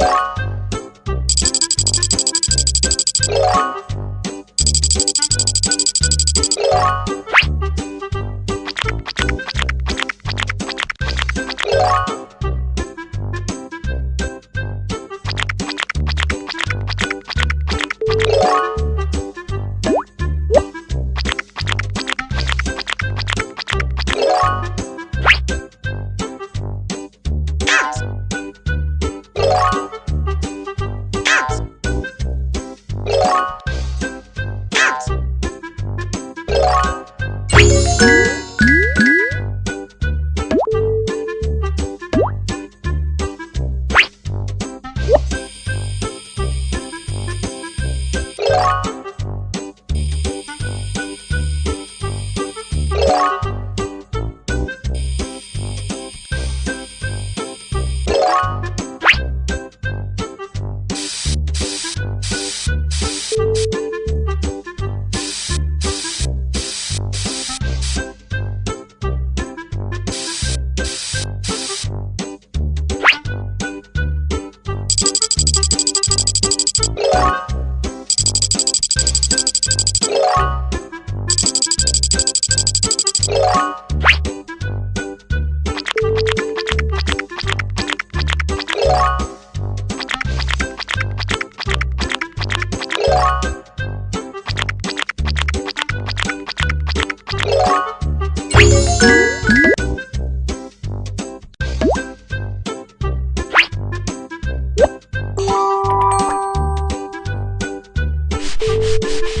you Música thank you.